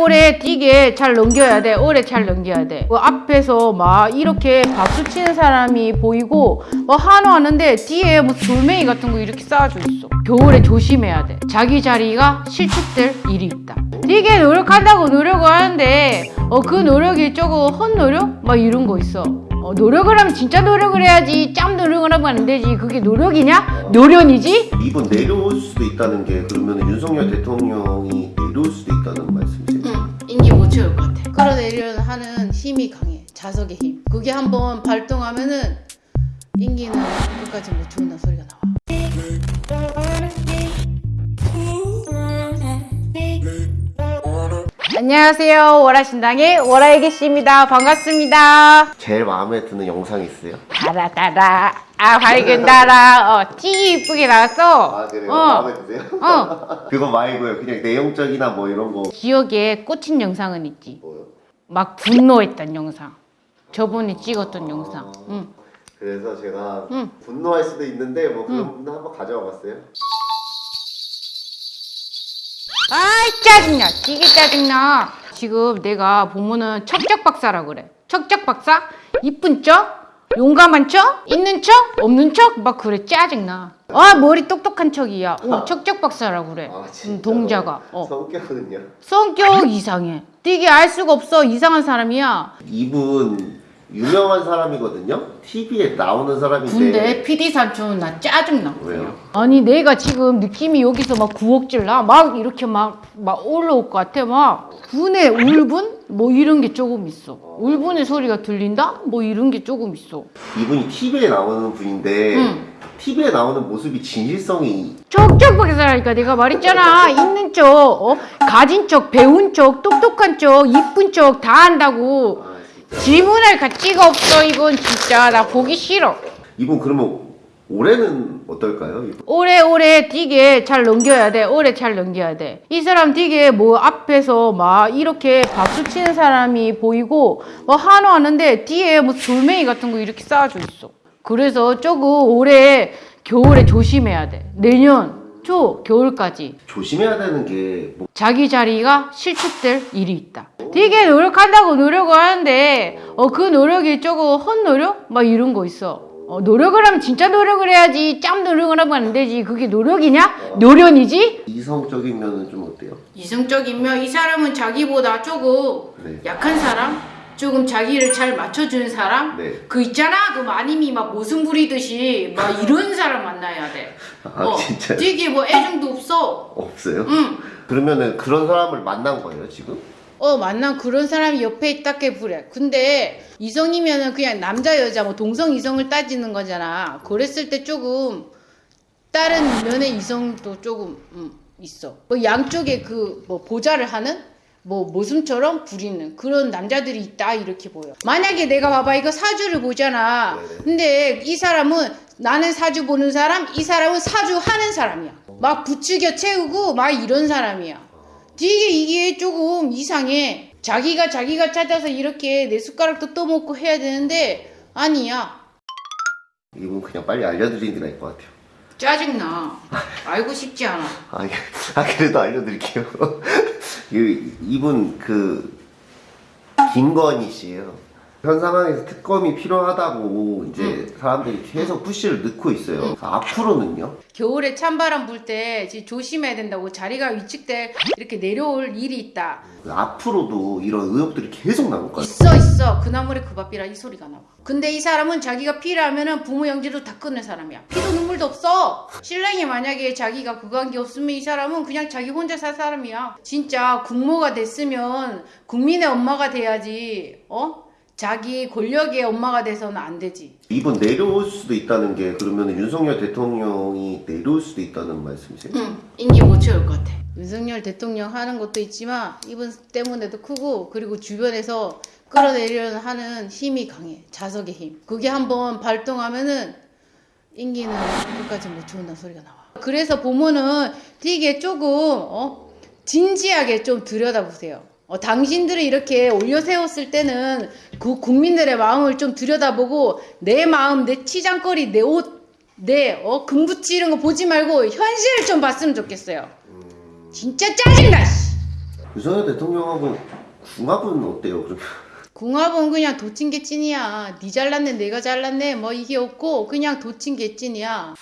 오래오래 뛰게 잘 넘겨야 돼. 오래 잘 넘겨야 돼. 그 앞에서 막 이렇게 박수 치는 사람이 보이고 뭐 한호하는데 뒤에 뭐 돌멩이 같은 거 이렇게 쌓아져 있어. 겨울에 조심해야 돼. 자기 자리가 실축될 일이 있다. 되게 노력한다고 노력을 하는데 어 그 노력이 조금 헛노력? 막 이런 거 있어. 어, 노력을 하면 진짜 노력을 해야지 짬 노력을 하면 안 되지 그게 노력이냐? 노련이지? 이번 내려올 수도 있다는 게 그러면 윤석열 대통령이 내려올 수도 있다는 말씀이세요? 채울 것 같아. 끌어내려는 하는 힘이 강해. 자석의 힘. 그게 한번 발동하면은 인기는 끝까지 못 채운다 소리가 안녕하세요. 월화신당의 월화애기 씨입니다. 반갑습니다. 제일 마음에 드는 영상 있어요? 달아달아, 아 밝은 달아, 어, 찌 이쁘게 나왔어. 아 그래요? 어. 마음에 드세요? 어. 그거 말고요 그냥 내용적이나 뭐 이런 거 기억에 꽂힌 영상은 있지. 뭐요? 막 분노했던 영상. 저번에 찍었던 영상. 응. 그래서 제가 응. 분노할 수도 있는데 뭐 그런 분 한번 가져와 봤어요 아이 짜증나. 되게 짜증나. 지금 내가 보면은 척적 박사라 그래. 척적 박사? 이쁜 척? 용감한 척? 있는 척? 없는 척? 막 그래. 짜증나. 아 머리 똑똑한 척이야. 어, 척적 박사라 그래. 아 음, 동자가. 어. 성격은요? 성격 이상해. 되게 알 수가 없어. 이상한 사람이야. 이분 유명한 사람이거든요 TV에 나오는 사람인데 근데 PD 삼촌 나 짜증나 왜요? 아니 내가 지금 느낌이 여기서 막 구억질 나? 막 이렇게 막, 막 올라올 것 같아 막 분의 울분? 뭐 이런 게 조금 있어 울분의 소리가 들린다? 뭐 이런 게 조금 있어 이분이 TV에 나오는 분인데 응. TV에 나오는 모습이 진실성이 척척 박사라니까 내가 말했잖아 있는 척 어? 가진 척 배운 척 똑똑한 척 이쁜 척다 한다고 질문할 가치가 없어 이건 진짜 나 보기 싫어 이분 그러면 올해는 어떨까요? 이분? 오래오래 뛰게 잘 넘겨야 돼. 오래 잘 넘겨야 돼. 이 사람 되게 뭐 앞에서 막 이렇게 박수 치는 사람이 보이고 뭐 한호하는데 뒤에 뭐 돌멩이 같은 거 이렇게 쌓아져 있어. 그래서 조금 올해 겨울에 조심해야 돼. 내년 초 겨울까지 조심해야 되는 게 뭐, 자기 자리가 실축될 일이 있다. 되게 노력한다고 노력을 하는데 어 그 노력이 조금 헛노력? 막 이런 거 있어. 어, 노력을 하면 진짜 노력을 해야지 짬 노력을 하면 안 되지 그게 노력이냐? 노련이지? 이성적이면 좀 어때요? 이성적이면 이 사람은 자기보다 조금 네. 약한 사람? 조금 자기를 잘 맞춰주는 사람? 네. 그 있잖아 그 마님이 막 모순 부리듯이 막 이런 사람 만나야 돼. 아 어, 진짜요? 되게 뭐 애정도 없어. 없어요? 응. 그러면은 그런 사람을 만난 거예요 지금? 어 만난 그런 사람이 옆에 있다게 그래 근데 이성이면은 그냥 남자 여자 뭐 동성 이성을 따지는 거잖아. 그랬을 때 조금 다른 면의 이성도 조금 음, 있어. 뭐 양쪽에 그 뭐 보좌를 하는 뭐 모순처럼 부리는 그런 남자들이 있다 이렇게 보여. 만약에 내가 봐봐 이거 사주를 보잖아. 네네. 근데 이 사람은 나는 사주 보는 사람 이 사람은 사주 하는 사람이야. 막 부추겨 채우고 막 이런 사람이야 되게 이게 조금 이상해. 자기가 자기가 찾아서 이렇게 내 숟가락도 떠먹고 해야 되는데 아니야. 이분 그냥 빨리 알려드리는 게 나을 것 같아요 짜증나. 알고 싶지 않아. 아, 예. 아 그래도 알려드릴게요 이- 이분 그 김건희 씨예요 현 상황에서 특검이 필요하다고 이제 사람들이 계속 푸시를 넣고 있어요 앞으로는요? 겨울에 찬바람 불 때 조심해야 된다고 자리가 위축돼 이렇게 내려올 일이 있다. 앞으로도 이런 의혹들이 계속 나올 거예요 있어 있어. 그 나물에 그 밥이라 이 소리가 나와. 근데 이 사람은 자기가 필요하면은 부모 영지도 다 끊는 사람이야. 피도 눈물도 없어. 신랑이 만약에 자기가 한게 없으면 이 사람은 그냥 자기 혼자 살 사람이야. 진짜 국모가 됐으면 국민의 엄마가 돼야지. 어? 자기 권력의 엄마가 돼서는 안 되지. 이번 내려올 수도 있다는 게 그러면 윤석열 대통령이 내려올 수도 있다는 말씀이세요? 응, 인기 못 채울 것 같아. 윤석열 대통령 하는 것도 있지만 이분 때문에도 크고 그리고 주변에서 끌어내려는 하는 힘이 강해. 자석의 힘. 그게 한번 발동하면은 인기는 끝까지 못 채운다는 소리가 나와. 그래서 보면은 되게 조금 어? 진지하게 좀 들여다보세요. 어, 당신들이 이렇게 올려 세웠을 때는 그 국민들의 마음을 좀 들여다보고 내 마음, 내 치장거리, 내 옷, 내 어, 금붙이 이런 거 보지 말고 현실을 좀 봤으면 좋겠어요. 진짜 짜증나. 씨. 윤석열 대통령하고 궁합은 어때요? 그러면 궁합은 그냥 도친 게 찐이야. 니 잘났네, 내가 잘났네, 뭐 이게 없고 그냥 도친 게 찐이야.